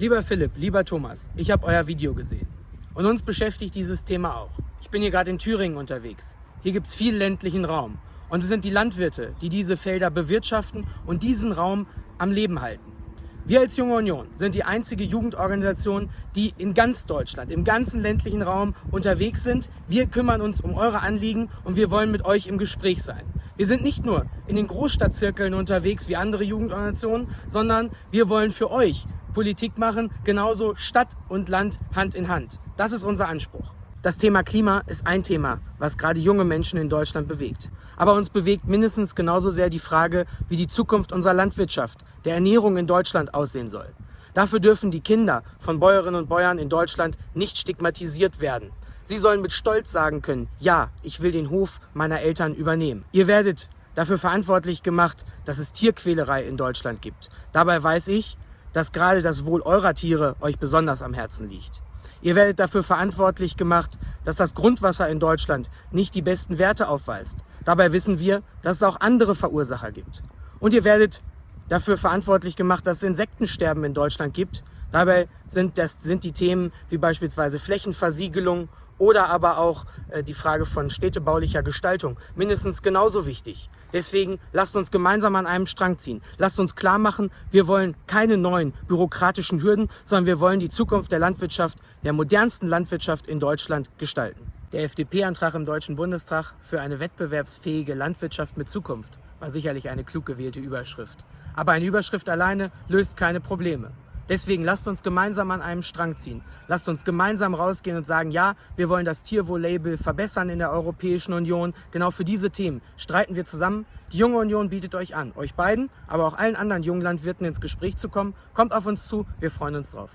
Lieber Philipp, lieber Thomas, ich habe euer Video gesehen. Und uns beschäftigt dieses Thema auch. Ich bin hier gerade in Thüringen unterwegs. Hier gibt es viel ländlichen Raum. Und es sind die Landwirte, die diese Felder bewirtschaften und diesen Raum am Leben halten. Wir als Junge Union sind die einzige Jugendorganisation, die in ganz Deutschland, im ganzen ländlichen Raum unterwegs sind. Wir kümmern uns um eure Anliegen und wir wollen mit euch im Gespräch sein. Wir sind nicht nur in den Großstadtzirkeln unterwegs wie andere Jugendorganisationen, sondern wir wollen für euch Politik machen, genauso Stadt und Land Hand in Hand. Das ist unser Anspruch. Das Thema Klima ist ein Thema, was gerade junge Menschen in Deutschland bewegt. Aber uns bewegt mindestens genauso sehr die Frage, wie die Zukunft unserer Landwirtschaft, der Ernährung in Deutschland aussehen soll. Dafür dürfen die Kinder von Bäuerinnen und Bäuern in Deutschland nicht stigmatisiert werden. Sie sollen mit Stolz sagen können, ja, ich will den Hof meiner Eltern übernehmen. Ihr werdet dafür verantwortlich gemacht, dass es Tierquälerei in Deutschland gibt. Dabei weiß ich, dass gerade das Wohl eurer Tiere euch besonders am Herzen liegt. Ihr werdet dafür verantwortlich gemacht, dass das Grundwasser in Deutschland nicht die besten Werte aufweist. Dabei wissen wir, dass es auch andere Verursacher gibt. Und ihr werdet dafür verantwortlich gemacht, dass es Insektensterben in Deutschland gibt. Dabei sind, das, sind die Themen wie beispielsweise Flächenversiegelung oder aber auch äh, die Frage von städtebaulicher Gestaltung mindestens genauso wichtig. Deswegen lasst uns gemeinsam an einem Strang ziehen. Lasst uns klar machen, wir wollen keine neuen bürokratischen Hürden, sondern wir wollen die Zukunft der Landwirtschaft, der modernsten Landwirtschaft in Deutschland gestalten. Der FDP-Antrag im Deutschen Bundestag für eine wettbewerbsfähige Landwirtschaft mit Zukunft war sicherlich eine klug gewählte Überschrift. Aber eine Überschrift alleine löst keine Probleme. Deswegen lasst uns gemeinsam an einem Strang ziehen. Lasst uns gemeinsam rausgehen und sagen, ja, wir wollen das Tierwohl-Label verbessern in der Europäischen Union. Genau für diese Themen streiten wir zusammen. Die Junge Union bietet euch an, euch beiden, aber auch allen anderen jungen Landwirten ins Gespräch zu kommen. Kommt auf uns zu, wir freuen uns drauf.